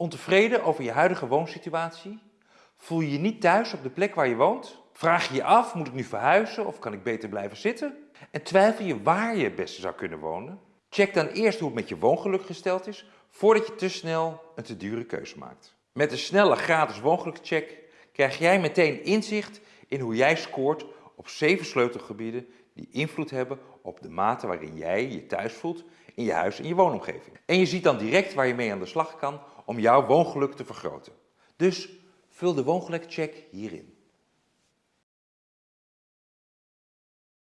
Ontevreden over je huidige woonsituatie? Voel je je niet thuis op de plek waar je woont? Vraag je je af, moet ik nu verhuizen of kan ik beter blijven zitten? En twijfel je waar je het beste zou kunnen wonen? Check dan eerst hoe het met je woongeluk gesteld is, voordat je te snel een te dure keuze maakt. Met een snelle gratis woongelukcheck krijg jij meteen inzicht in hoe jij scoort op zeven sleutelgebieden die invloed hebben op de mate waarin jij je thuis voelt in je huis en je woonomgeving. En je ziet dan direct waar je mee aan de slag kan om jouw woongeluk te vergroten. Dus vul de woongelukcheck hierin.